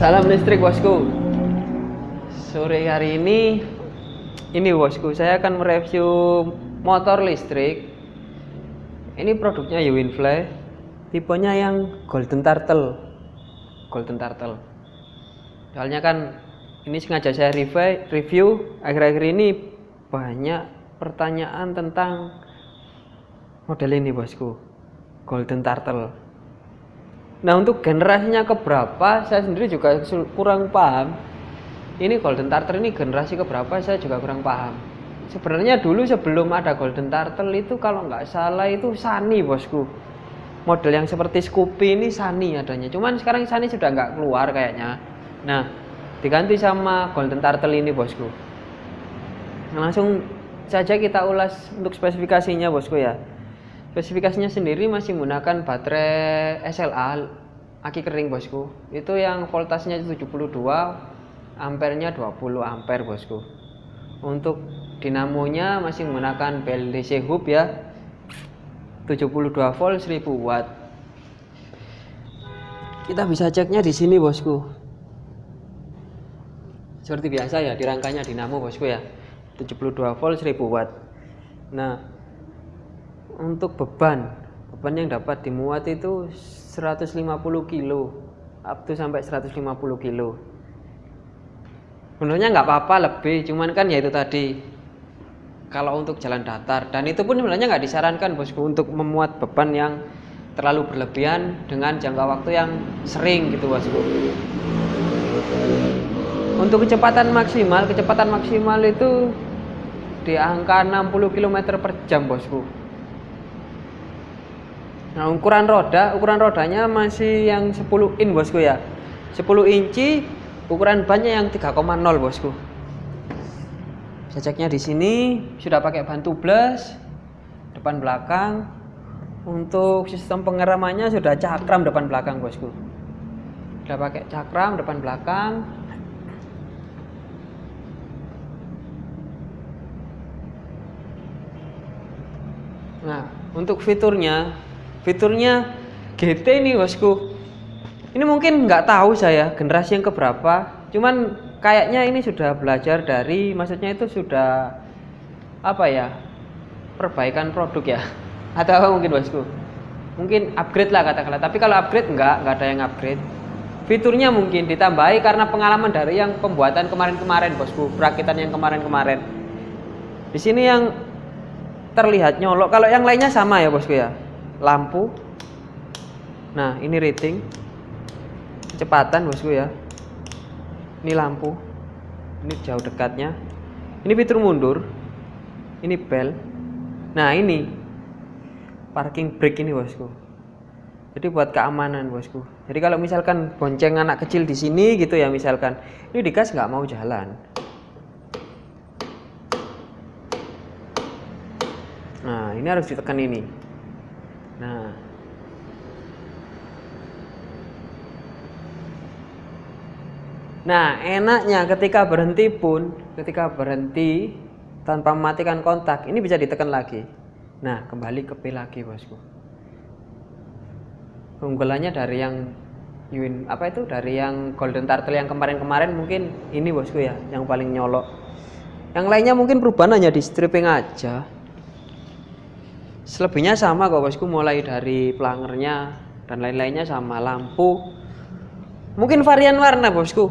Salam listrik bosku. Sore hari ini ini bosku, saya akan mereview motor listrik. Ini produknya Yuwinfly. Tipenya yang Golden Turtle. Golden Turtle. Soalnya kan ini sengaja saya review akhir-akhir ini banyak pertanyaan tentang model ini bosku. Golden Turtle. Nah untuk generasinya keberapa saya sendiri juga kurang paham. Ini Golden Turtle ini generasi keberapa saya juga kurang paham. Sebenarnya dulu sebelum ada Golden Turtle itu kalau nggak salah itu Sunny bosku. Model yang seperti Scoopy ini Sunny adanya. Cuman sekarang Sunny sudah nggak keluar kayaknya. Nah diganti sama Golden Turtle ini bosku. Nah, langsung saja kita ulas untuk spesifikasinya bosku ya. Spesifikasinya sendiri masih menggunakan baterai SLA aki kering bosku. Itu yang voltasenya 72, ampernya 20 ampere bosku. Untuk dinamonya masih menggunakan BLDC hub ya. 72 volt 1000 watt. Kita bisa ceknya di sini bosku. Seperti biasa ya, di rangkanya dinamo bosku ya. 72 volt 1000 watt. Nah, untuk beban beban yang dapat dimuat itu 150 kilo up to sampai 150 kilo. Sebenarnya nggak apa-apa lebih cuman kan ya itu tadi. Kalau untuk jalan datar dan itu pun sebenarnya nggak disarankan bosku untuk memuat beban yang terlalu berlebihan dengan jangka waktu yang sering gitu bosku. Untuk kecepatan maksimal kecepatan maksimal itu di angka 60 km per jam bosku Nah ukuran roda, ukuran rodanya masih yang 10 in bosku ya. 10 inci, ukuran bannya yang 3,0 bosku. Saya ceknya di sini sudah pakai ban tubeless depan belakang. Untuk sistem pengeramannya sudah cakram depan belakang bosku. Sudah pakai cakram depan belakang. Nah, untuk fiturnya fiturnya GT ini bosku. Ini mungkin nggak tahu saya generasi yang keberapa. Cuman kayaknya ini sudah belajar dari maksudnya itu sudah apa ya perbaikan produk ya. Atau apa mungkin bosku? Mungkin upgrade lah katakanlah. Tapi kalau upgrade enggak nggak ada yang upgrade. Fiturnya mungkin ditambahi karena pengalaman dari yang pembuatan kemarin-kemarin bosku. Perakitan yang kemarin-kemarin. Di sini yang terlihat nyolok. Kalau yang lainnya sama ya bosku ya lampu. Nah ini rating. Kecepatan bosku ya. Ini lampu. Ini jauh dekatnya. Ini fitur mundur. Ini bel. Nah ini parking brake ini bosku. Jadi buat keamanan bosku. Jadi kalau misalkan bonceng anak kecil di sini gitu ya misalkan ini digas nggak mau jalan. Nah ini harus ditekan ini Nah, Nah, enaknya ketika berhenti pun, ketika berhenti tanpa mematikan kontak, ini bisa ditekan lagi. Nah, kembali ke P lagi, bosku. Keunggulannya dari yang Yuin apa itu dari yang Golden Turtle yang kemarin-kemarin mungkin ini bosku ya, yang paling nyolok. Yang lainnya mungkin perubahan hanya di stripping aja. Selebihnya sama kok bosku mulai dari pelangernya dan lain-lainnya sama lampu. Mungkin varian warna bosku.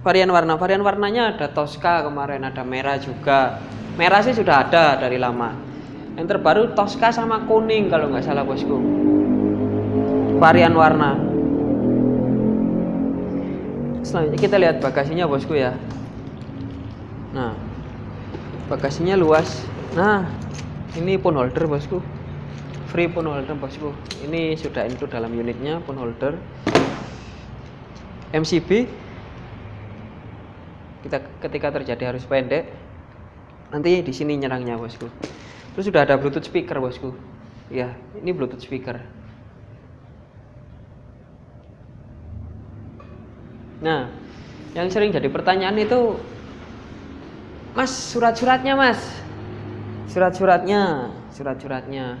Varian warna, varian warnanya ada Tosca kemarin, ada merah juga. Merah sih sudah ada dari lama. Yang terbaru Tosca sama kuning kalau nggak salah bosku. Varian warna. Selanjutnya kita lihat bagasinya bosku ya. Nah, bagasinya luas. Nah, ini pun holder bosku. Free pun holder bosku. Ini sudah include dalam unitnya pun holder. MCB kita ketika terjadi arus pendek nanti di sini nyerangnya bosku. Terus sudah ada bluetooth speaker bosku. Ya ini bluetooth speaker. Nah yang sering jadi pertanyaan itu mas surat-suratnya mas surat-suratnya surat-suratnya.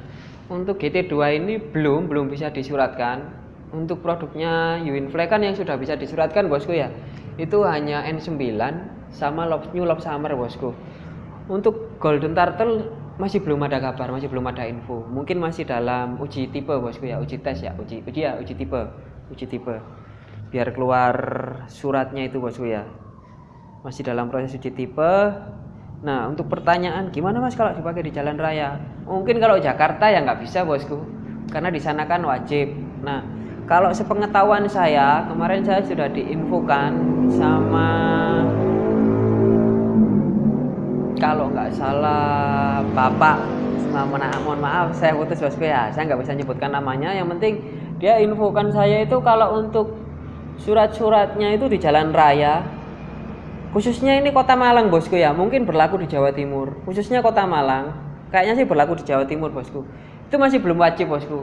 Untuk GT2 ini belum belum bisa disuratkan. Untuk produknya Uwinfly kan yang sudah bisa disuratkan bosku ya. Itu hanya N9 sama New Lob Summer bosku. Untuk Golden Turtle masih belum ada kabar masih belum ada info. Mungkin masih dalam uji tipe bosku ya. Uji tes ya uji uji ya uji tipe uji tipe. Biar keluar suratnya itu bosku ya. Masih dalam proses uji tipe nah untuk pertanyaan gimana mas kalau dipakai di jalan raya? Mungkin kalau Jakarta ya nggak bisa bosku. Karena di sana kan wajib. Nah kalau sepengetahuan saya kemarin saya sudah diinfokan sama kalau nggak salah bapak. Maaf, mohon maaf saya putus bosku ya. Saya nggak bisa nyebutkan namanya. Yang penting dia infokan saya itu kalau untuk surat-suratnya itu di jalan raya khususnya ini kota Malang bosku ya. Mungkin berlaku di Jawa Timur. Khususnya kota Malang. Kayaknya sih berlaku di Jawa Timur bosku. Itu masih belum wajib bosku.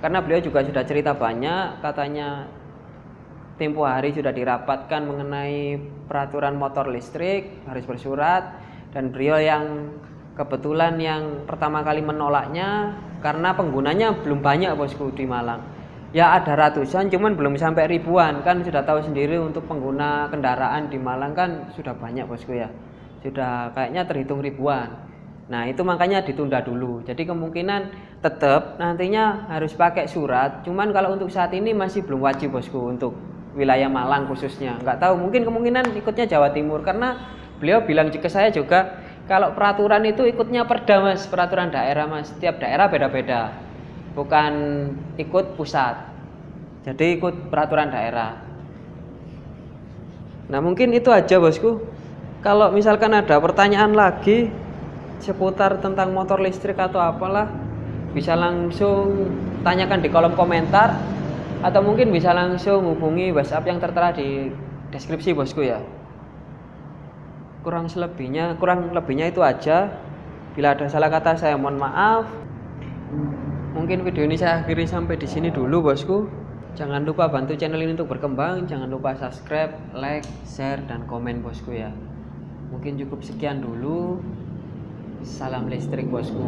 Karena beliau juga sudah cerita banyak katanya tempo hari sudah dirapatkan mengenai peraturan motor listrik harus bersurat dan beliau yang kebetulan yang pertama kali menolaknya karena penggunanya belum banyak bosku di Malang ya ada ratusan cuman belum sampai ribuan. Kan sudah tahu sendiri untuk pengguna kendaraan di Malang kan sudah banyak bosku ya. Sudah kayaknya terhitung ribuan. Nah itu makanya ditunda dulu. Jadi kemungkinan tetap nantinya harus pakai surat. Cuman kalau untuk saat ini masih belum wajib bosku untuk wilayah Malang khususnya. Nggak tahu mungkin kemungkinan ikutnya Jawa Timur. Karena beliau bilang ke saya juga kalau peraturan itu ikutnya perda mas. Peraturan daerah mas. Setiap daerah beda-beda bukan ikut pusat jadi ikut peraturan daerah. Nah mungkin itu aja bosku. Kalau misalkan ada pertanyaan lagi seputar tentang motor listrik atau apalah bisa langsung tanyakan di kolom komentar atau mungkin bisa langsung hubungi WhatsApp yang tertera di deskripsi bosku ya. Kurang selebihnya kurang lebihnya itu aja. Bila ada salah kata saya mohon maaf Mungkin video ini saya akhiri sampai di sini dulu bosku. Jangan lupa bantu channel ini untuk berkembang. Jangan lupa subscribe, like, share, dan komen bosku ya. Mungkin cukup sekian dulu. Salam listrik bosku.